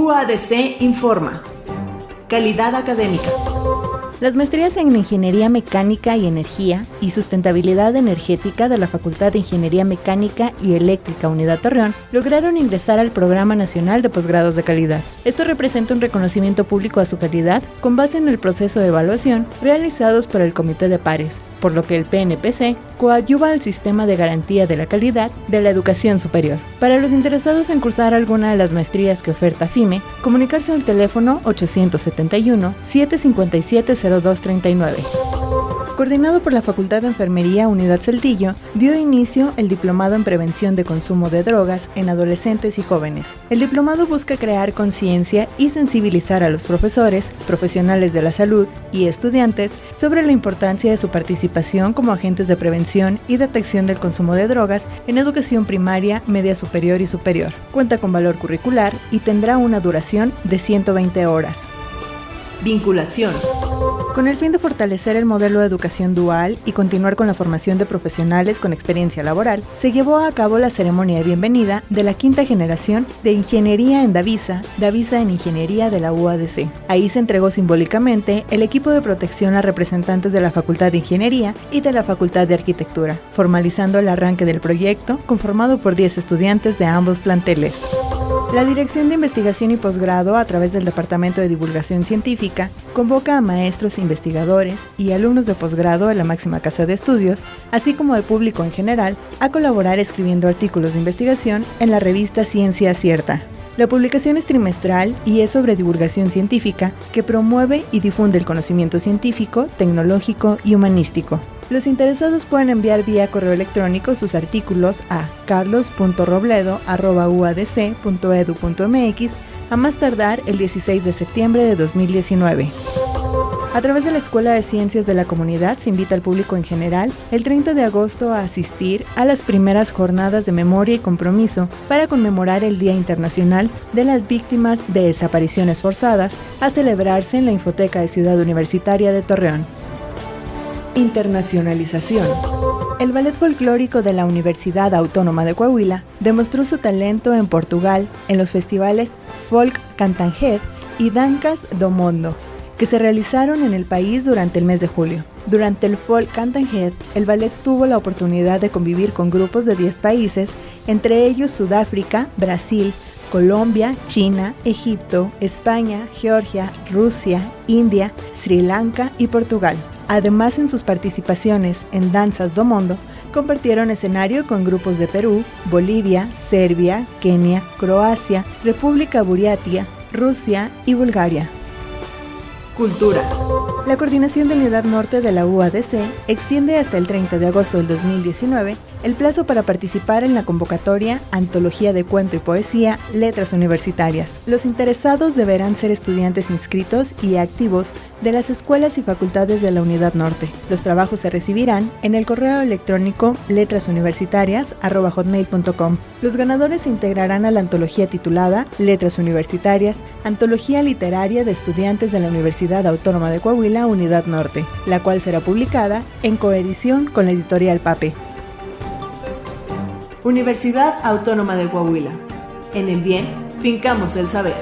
UADC informa. Calidad académica. Las maestrías en Ingeniería Mecánica y Energía y Sustentabilidad Energética de la Facultad de Ingeniería Mecánica y Eléctrica Unidad Torreón lograron ingresar al Programa Nacional de Posgrados de Calidad. Esto representa un reconocimiento público a su calidad con base en el proceso de evaluación realizados por el Comité de Pares, por lo que el PNPC coadyuva al sistema de garantía de la calidad de la educación superior. Para los interesados en cursar alguna de las maestrías que oferta FIME, comunicarse al teléfono 871 757 0239 coordinado por la Facultad de Enfermería Unidad Saltillo, dio inicio el Diplomado en Prevención de Consumo de Drogas en Adolescentes y Jóvenes. El diplomado busca crear conciencia y sensibilizar a los profesores, profesionales de la salud y estudiantes sobre la importancia de su participación como agentes de prevención y detección del consumo de drogas en educación primaria, media superior y superior. Cuenta con valor curricular y tendrá una duración de 120 horas. Vinculación. Con el fin de fortalecer el modelo de educación dual y continuar con la formación de profesionales con experiencia laboral, se llevó a cabo la ceremonia de bienvenida de la quinta generación de Ingeniería en Davisa, Davisa en Ingeniería de la UADC. Ahí se entregó simbólicamente el equipo de protección a representantes de la Facultad de Ingeniería y de la Facultad de Arquitectura, formalizando el arranque del proyecto conformado por 10 estudiantes de ambos planteles. La Dirección de Investigación y Posgrado, a través del Departamento de Divulgación Científica, convoca a maestros, investigadores y alumnos de posgrado de la máxima casa de estudios, así como al público en general, a colaborar escribiendo artículos de investigación en la revista Ciencia Cierta. La publicación es trimestral y es sobre divulgación científica que promueve y difunde el conocimiento científico, tecnológico y humanístico. Los interesados pueden enviar vía correo electrónico sus artículos a carlos.robledo.uadc.edu.mx a más tardar el 16 de septiembre de 2019. A través de la Escuela de Ciencias de la Comunidad se invita al público en general el 30 de agosto a asistir a las primeras jornadas de memoria y compromiso para conmemorar el Día Internacional de las Víctimas de Desapariciones Forzadas a celebrarse en la Infoteca de Ciudad Universitaria de Torreón. Internacionalización. El ballet folclórico de la Universidad Autónoma de Coahuila demostró su talento en Portugal en los festivales Folk Cantanjed y Dancas do Mondo, que se realizaron en el país durante el mes de julio. Durante el Folk Cantanjed, el ballet tuvo la oportunidad de convivir con grupos de 10 países, entre ellos Sudáfrica, Brasil, Colombia, China, Egipto, España, Georgia, Rusia, India, Sri Lanka y Portugal. Además, en sus participaciones en Danzas do Mundo, compartieron escenario con grupos de Perú, Bolivia, Serbia, Kenia, Croacia, República Buriatia, Rusia y Bulgaria. Cultura. La coordinación de Unidad Norte de la UADC extiende hasta el 30 de agosto del 2019 el plazo para participar en la convocatoria Antología de Cuento y Poesía Letras Universitarias. Los interesados deberán ser estudiantes inscritos y activos de las escuelas y facultades de la Unidad Norte. Los trabajos se recibirán en el correo electrónico letrasuniversitarias.com. Los ganadores se integrarán a la antología titulada Letras Universitarias, Antología Literaria de Estudiantes de la Universidad Autónoma de Coahuila, Unidad Norte, la cual será publicada en coedición con la editorial PAPE. Universidad Autónoma de Coahuila. En el bien, fincamos el saber.